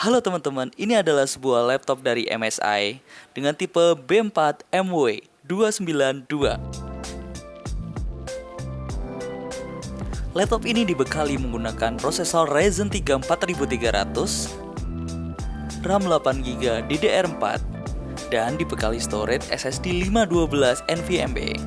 Halo teman-teman, ini adalah sebuah laptop dari MSI dengan tipe B4 MW 292. Laptop ini dibekali menggunakan prosesor Ryzen 3 4300, RAM 8GB DDR4, dan dibekali storage SSD 512 NVMe.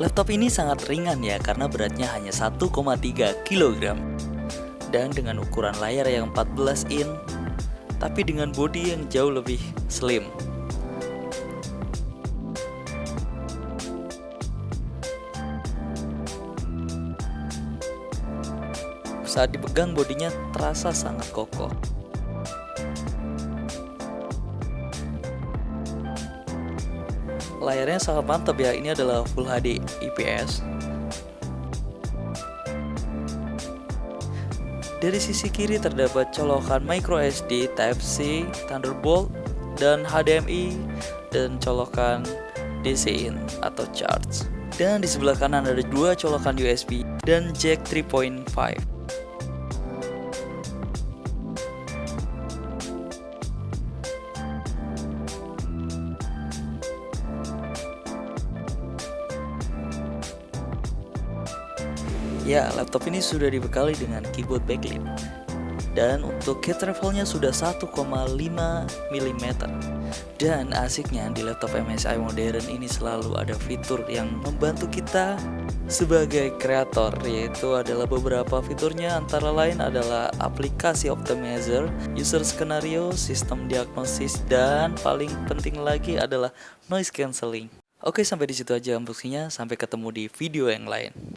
Laptop ini sangat ringan ya karena beratnya hanya 1,3 kg dan dengan ukuran layar yang 14 in tapi dengan bodi yang jauh lebih slim. Saat dipegang bodinya terasa sangat kokoh. Layarnya sangat mantap ya. Ini adalah Full HD IPS dari sisi kiri terdapat colokan micro SD Type C Thunderbolt dan HDMI dan colokan DC in atau charge dan di sebelah kanan ada dua colokan USB dan jack 3.5 Ya, laptop ini sudah dibekali dengan keyboard backlit dan untuk key travelnya sudah 1,5 mm dan asiknya di laptop MSI modern ini selalu ada fitur yang membantu kita sebagai kreator yaitu adalah beberapa fiturnya antara lain adalah aplikasi optimizer, user skenario, sistem diagnosis dan paling penting lagi adalah noise cancelling. Oke sampai di situ aja unboxingnya sampai ketemu di video yang lain.